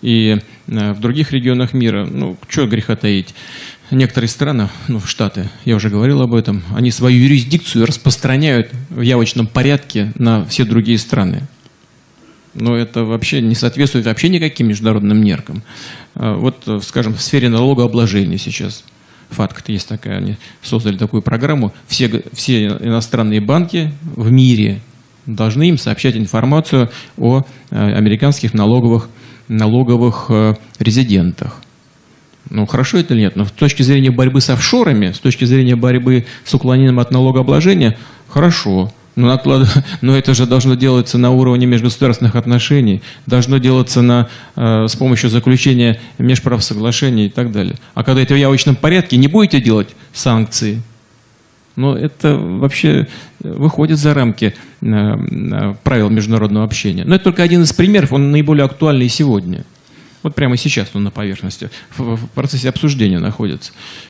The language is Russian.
и э, в других регионах мира. Ну, что греха таить. Некоторые страны, ну, Штаты, я уже говорил об этом, они свою юрисдикцию распространяют в явочном порядке на все другие страны. Но это вообще не соответствует вообще никаким международным меркам. А Вот, э, скажем, в сфере налогообложения сейчас – ФАТК есть такая, они создали такую программу. Все, все иностранные банки в мире должны им сообщать информацию о э, американских налоговых, налоговых э, резидентах. Ну, хорошо это или нет? Но с точки зрения борьбы с офшорами, с точки зрения борьбы с уклонением от налогообложения, хорошо. Но, наклад- но это же должно делаться на уровне межгосударственных отношений, должно делаться на, э, с помощью заключения межправсоглашений и так далее. А когда это в явочном порядке, не будете делать санкции, но это вообще выходит за рамки э, э, правил международного общения. Но это только один из примеров, он наиболее актуальный сегодня. Вот прямо сейчас он на поверхности, в процессе обсуждения находится.